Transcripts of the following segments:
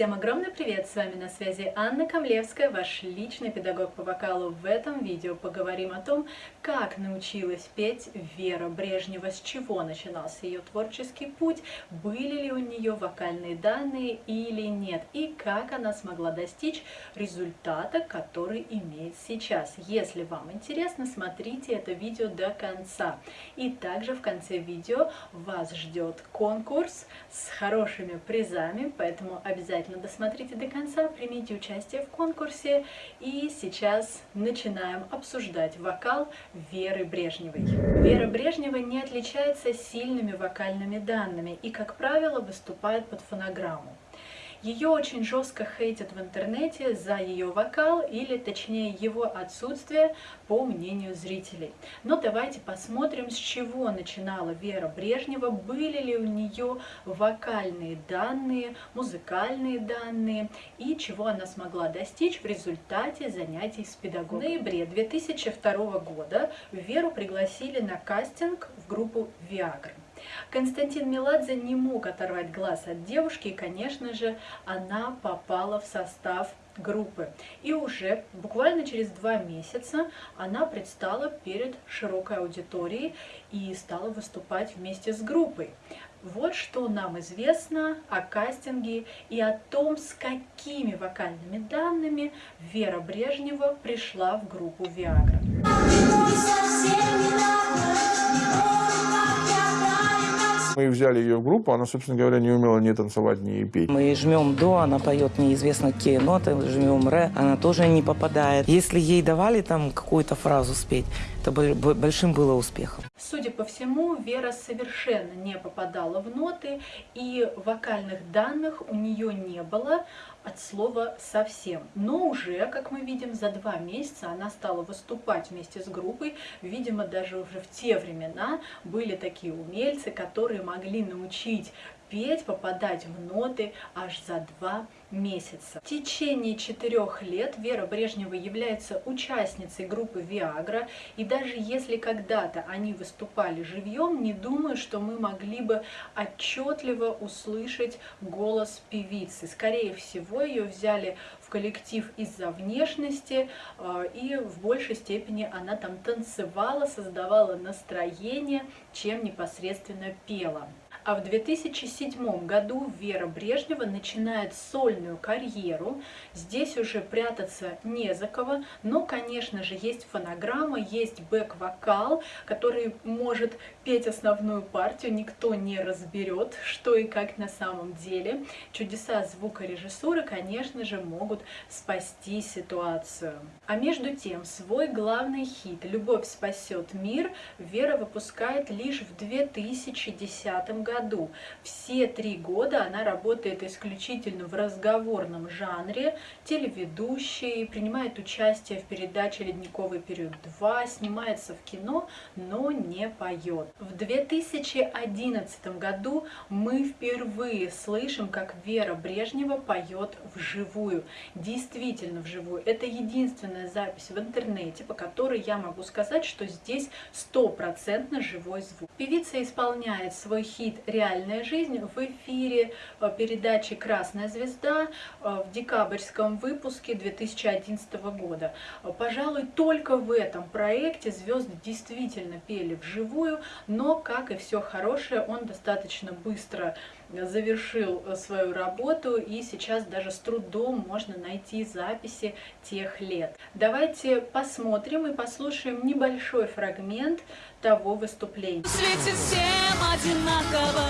Всем огромный привет! С вами на связи Анна Камлевская, ваш личный педагог по вокалу. В этом видео поговорим о том, как научилась петь Вера Брежнева, с чего начинался ее творческий путь, были ли у нее вокальные данные или нет, и как она смогла достичь результата, который имеет сейчас. Если вам интересно, смотрите это видео до конца. И также в конце видео вас ждет конкурс с хорошими призами, поэтому обязательно Обязательно досмотрите до конца, примите участие в конкурсе. И сейчас начинаем обсуждать вокал Веры Брежневой. Вера Брежнева не отличается сильными вокальными данными и, как правило, выступает под фонограмму. Ее очень жестко хейтят в интернете за ее вокал, или точнее его отсутствие, по мнению зрителей. Но давайте посмотрим, с чего начинала Вера Брежнева, были ли у нее вокальные данные, музыкальные данные, и чего она смогла достичь в результате занятий с педагогом. В ноябре 2002 года Веру пригласили на кастинг в группу «Виагра». Константин Меладзе не мог оторвать глаз от девушки, и, конечно же, она попала в состав группы. И уже буквально через два месяца она предстала перед широкой аудиторией и стала выступать вместе с группой. Вот что нам известно о кастинге и о том, с какими вокальными данными Вера Брежнева пришла в группу «Виагра». Мы взяли ее в группу, она, собственно говоря, не умела ни танцевать, ни петь. Мы жмем до, она поет неизвестно какие ноты, жмем ре, она тоже не попадает. Если ей давали там какую-то фразу спеть, это большим было успехом. Судя по всему, Вера совершенно не попадала в ноты, и вокальных данных у нее не было от слова совсем. Но уже, как мы видим, за два месяца она стала выступать вместе с группой. Видимо, даже уже в те времена были такие умельцы, которые могли научить петь, попадать в ноты аж за два месяца. В течение четырех лет Вера Брежнева является участницей группы Viagra, и даже если когда-то они выступали живьем, не думаю, что мы могли бы отчетливо услышать голос певицы. Скорее всего, ее взяли в коллектив из-за внешности, э, и в большей степени она там танцевала, создавала настроение, чем непосредственно пела. А в 2007 году Вера Брежнева начинает сольную карьеру. Здесь уже прятаться не за кого, но, конечно же, есть фонограмма, есть бэк-вокал, который может петь основную партию, никто не разберет, что и как на самом деле. Чудеса звукорежиссуры, конечно же, могут спасти ситуацию. А между тем, свой главный хит «Любовь спасет мир» Вера выпускает лишь в 2010 году году. Все три года она работает исключительно в разговорном жанре, телеведущей, принимает участие в передаче «Ледниковый период 2», снимается в кино, но не поет. В 2011 году мы впервые слышим, как Вера Брежнева поет вживую. Действительно вживую. Это единственная запись в интернете, по которой я могу сказать, что здесь стопроцентно живой звук. Певица исполняет свой хит «Реальная жизнь» в эфире э, передачи «Красная звезда» э, в декабрьском выпуске 2011 года. Пожалуй, только в этом проекте звезды действительно пели вживую, но, как и все хорошее, он достаточно быстро завершил э, свою работу, и сейчас даже с трудом можно найти записи тех лет. Давайте посмотрим и послушаем небольшой фрагмент того выступления. Одинаково,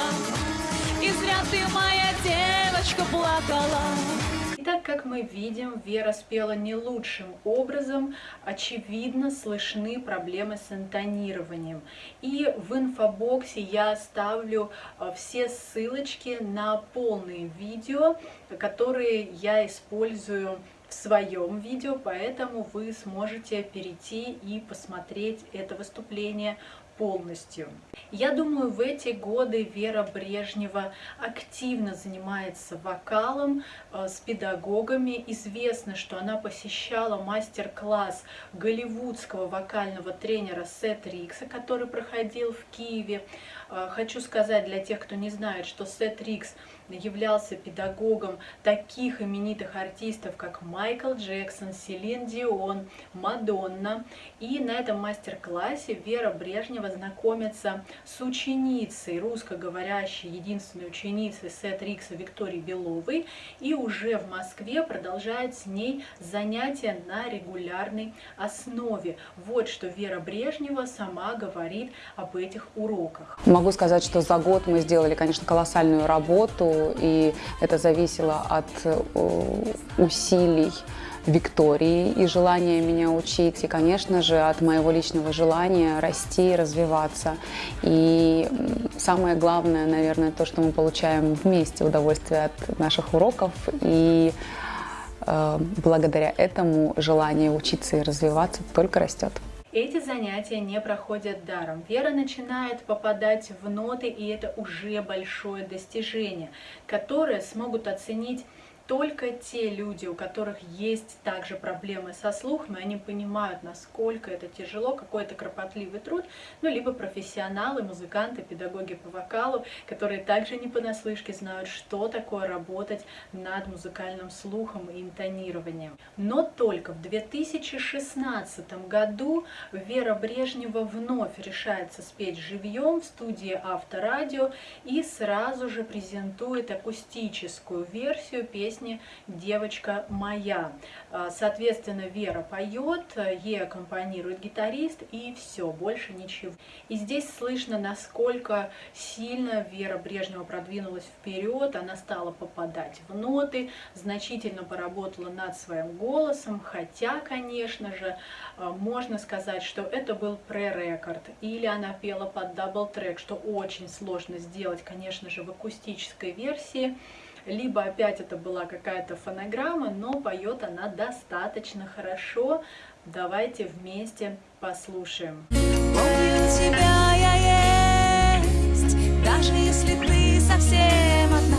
и зря ты, моя девочка, плакала. Итак, как мы видим, Вера спела не лучшим образом. Очевидно, слышны проблемы с интонированием. И в инфобоксе я оставлю э, все ссылочки на полные видео, которые я использую в своем видео, поэтому вы сможете перейти и посмотреть это выступление полностью. Я думаю, в эти годы Вера Брежнева активно занимается вокалом э, с педагогами. Известно, что она посещала мастер-класс голливудского вокального тренера Сет Рикса, который проходил в Киеве. Э, хочу сказать для тех, кто не знает, что Сет Рикс являлся педагогом таких именитых артистов, как Майкл Джексон, Селин Дион, Мадонна. И на этом мастер-классе Вера Брежнева знакомится с ученицей, русскоговорящей, единственной ученицей Сет Рикса Викторией Беловой. И уже в Москве продолжает с ней занятия на регулярной основе. Вот что Вера Брежнева сама говорит об этих уроках. Могу сказать, что за год мы сделали, конечно, колоссальную работу, и это зависело от э, усилий Виктории и желания меня учить, и, конечно же, от моего личного желания расти и развиваться. И самое главное, наверное, то, что мы получаем вместе удовольствие от наших уроков, и э, благодаря этому желание учиться и развиваться только растет. Эти занятия не проходят даром. Вера начинает попадать в ноты, и это уже большое достижение, которое смогут оценить только те люди, у которых есть также проблемы со слухом, и они понимают, насколько это тяжело, какой это кропотливый труд, ну, либо профессионалы, музыканты, педагоги по вокалу, которые также не понаслышке знают, что такое работать над музыкальным слухом и интонированием. Но только в 2016 году Вера Брежнева вновь решается спеть живьем в студии Авторадио и сразу же презентует акустическую версию песни песни «Девочка моя». А, соответственно, Вера поет, ей аккомпанирует гитарист и все, больше ничего. И здесь слышно, насколько сильно Вера Брежнева продвинулась вперед, она стала попадать в ноты, значительно поработала над своим голосом, хотя, конечно же, а, можно сказать, что это был prerecord, или она пела под double track, что очень сложно сделать, конечно же, в акустической версии либо опять это была какая-то фонограмма, но поет она достаточно хорошо. Давайте вместе послушаем. Помню тебя я есть, даже если ты совсем одна,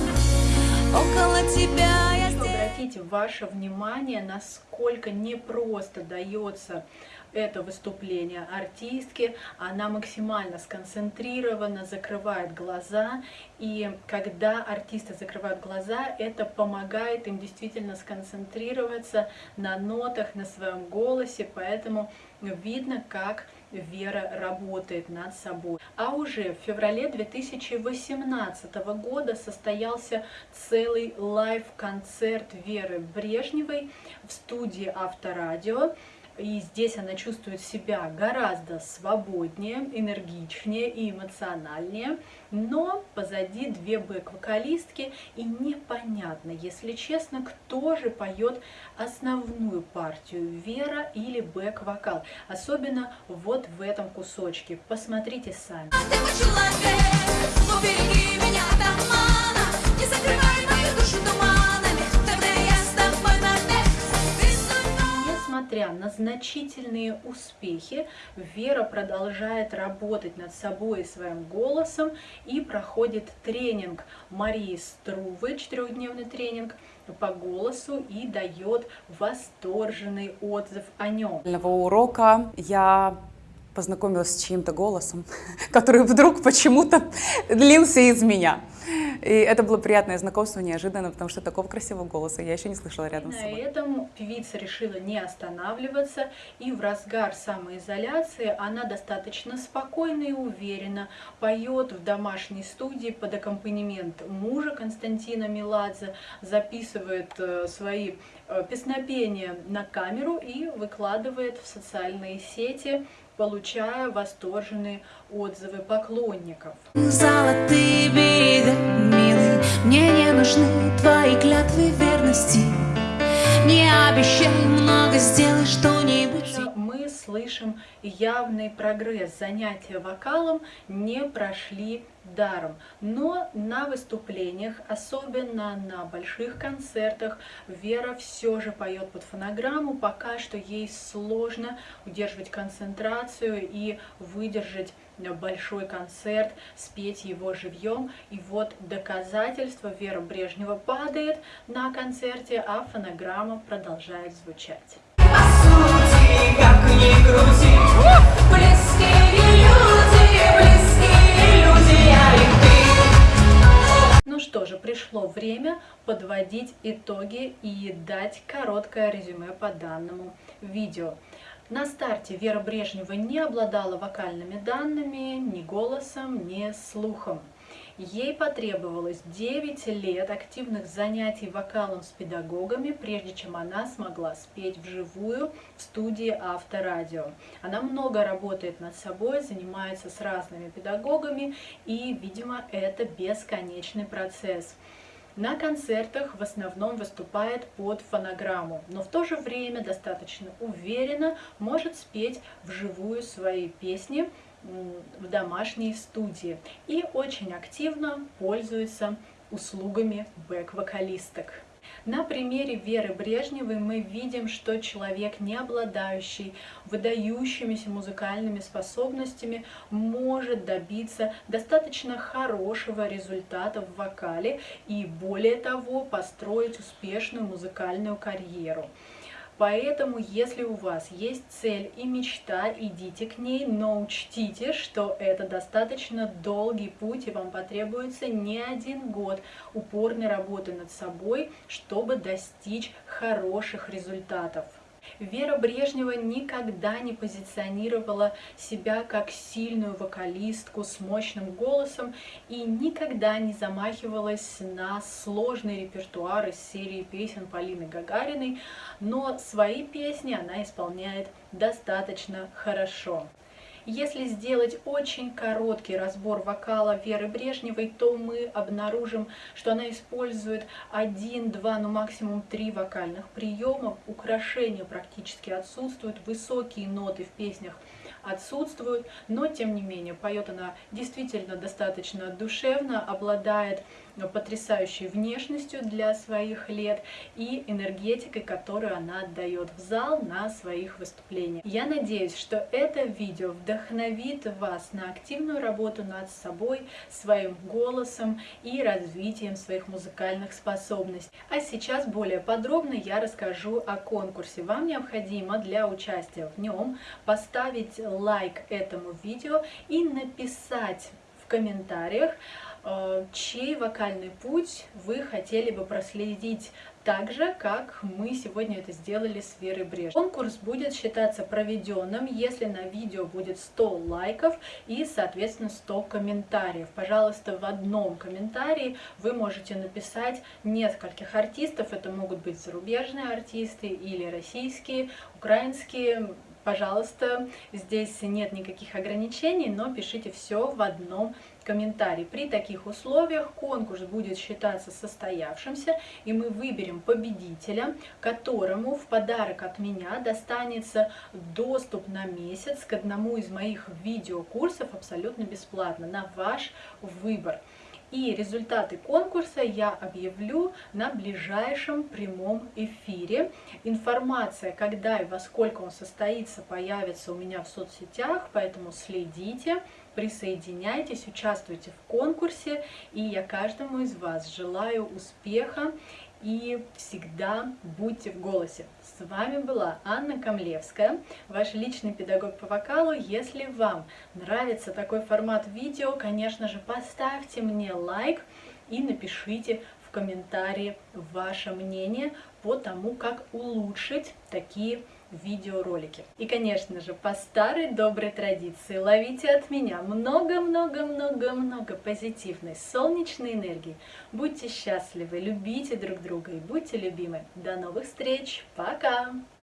около тебя я здесь. Обратите ваше внимание, насколько непросто дается это выступление артистки. Она максимально сконцентрирована, закрывает глаза. И когда артисты закрывают глаза, это помогает им действительно сконцентрироваться на нотах, на своем голосе. Поэтому видно, как Вера работает над собой. А уже в феврале 2018 года состоялся целый лайв-концерт Веры Брежневой в студии Авторадио. И здесь она чувствует себя гораздо свободнее, энергичнее и эмоциональнее. Но позади две бэк-вокалистки, и непонятно, если честно, кто же поет основную партию, Вера или бэк-вокал. Особенно вот в этом кусочке. Посмотрите сами. Мой человек, но береги меня от обмана, не закрывай мою душу туманами, Несмотря на значительные успехи, Вера продолжает работать над собой и своим голосом и проходит тренинг Марии Струвы, четырехдневный тренинг по голосу и дает восторженный отзыв о нем. Урока я познакомилась с чьим-то голосом, который вдруг почему-то лился из меня. И это было приятное знакомство, неожиданно, потому что такого красивого голоса я еще не слышала рядом с На собой. этом певица решила не останавливаться, и в разгар самоизоляции она достаточно спокойно и уверенно поет в домашней студии под аккомпанемент мужа Константина Меладзе, записывает э, свои э, песнопения на камеру и выкладывает в социальные сети, получая восторженные отзывы поклонников. Золотые берега, милый, мне не нужны твои клятвы верности. Не обещай много, сделай что-нибудь. Слышим явный прогресс. Занятия вокалом не прошли даром. Но на выступлениях, особенно на больших концертах, Вера все же поет под фонограмму. Пока что ей сложно удерживать концентрацию и выдержать большой концерт, спеть его живьем. И вот доказательство Вера Брежнева падает на концерте, а фонограмма продолжает звучать. Ну что же, пришло время подводить итоги и дать короткое резюме по данному видео. На старте Вера Брежнева не обладала вокальными данными, ни голосом, ни слухом. Ей потребовалось 9 лет активных занятий вокалом с педагогами, прежде чем она смогла спеть вживую в студии Авторадио. Она много работает над собой, занимается с разными педагогами, и, видимо, это бесконечный процесс. На концертах в основном выступает под фонограмму, но в то же время достаточно уверенно может спеть вживую свои песни, в домашней студии и очень активно пользуется услугами бэк-вокалисток. На примере Веры Брежневой мы видим, что человек, не обладающий выдающимися музыкальными способностями, может добиться достаточно хорошего результата в вокале и, более того, построить успешную музыкальную карьеру. Поэтому, если у вас есть цель и мечта, идите к ней, но учтите, что это достаточно долгий путь, и вам потребуется не один год упорной работы над собой, чтобы достичь хороших результатов. Вера Брежнева никогда не позиционировала себя как сильную вокалистку с мощным голосом и никогда не замахивалась на сложный репертуар из серии песен Полины Гагариной, но свои песни она исполняет достаточно хорошо. Если сделать очень короткий разбор вокала Веры Брежневой, то мы обнаружим, что она использует один, два, ну максимум три вокальных приема. Украшения практически отсутствуют, высокие ноты в песнях отсутствуют, но тем не менее поет она действительно достаточно душевно, обладает потрясающей внешностью для своих лет и энергетикой, которую она отдает в зал на своих выступлениях. Я надеюсь, что это видео вдохновит вас на активную работу над собой, своим голосом и развитием своих музыкальных способностей. А сейчас более подробно я расскажу о конкурсе. Вам необходимо для участия в нем поставить лайк этому видео и написать в комментариях, Э, чей вокальный путь вы хотели бы проследить так же, как мы сегодня это сделали с Верой Бреж. Конкурс будет считаться проведенным, если на видео будет 100 лайков и, соответственно, 100 комментариев. Пожалуйста, в одном комментарии вы можете написать нескольких артистов, это могут быть зарубежные артисты или российские, украинские, Пожалуйста, здесь нет никаких ограничений, но пишите все в одном комментарии. При таких условиях конкурс будет считаться состоявшимся, и мы выберем победителя, которому в подарок от меня достанется доступ на месяц к одному из моих видеокурсов абсолютно бесплатно, на ваш выбор. И результаты конкурса я объявлю на ближайшем прямом эфире. Информация, когда и во сколько он состоится, появится у меня в соцсетях, поэтому следите, присоединяйтесь, участвуйте в конкурсе. И я каждому из вас желаю успеха и всегда будьте в голосе. С вами была Анна Камлевская, ваш личный педагог по вокалу. Если вам нравится такой формат видео, конечно же, поставьте мне лайк и напишите в комментарии ваше мнение по тому, как улучшить такие видео видеоролики. И, конечно же, по старой доброй традиции ловите от меня много-много-много-много позитивной солнечной энергии. Будьте счастливы, любите друг друга и будьте любимы. До новых встреч. Пока!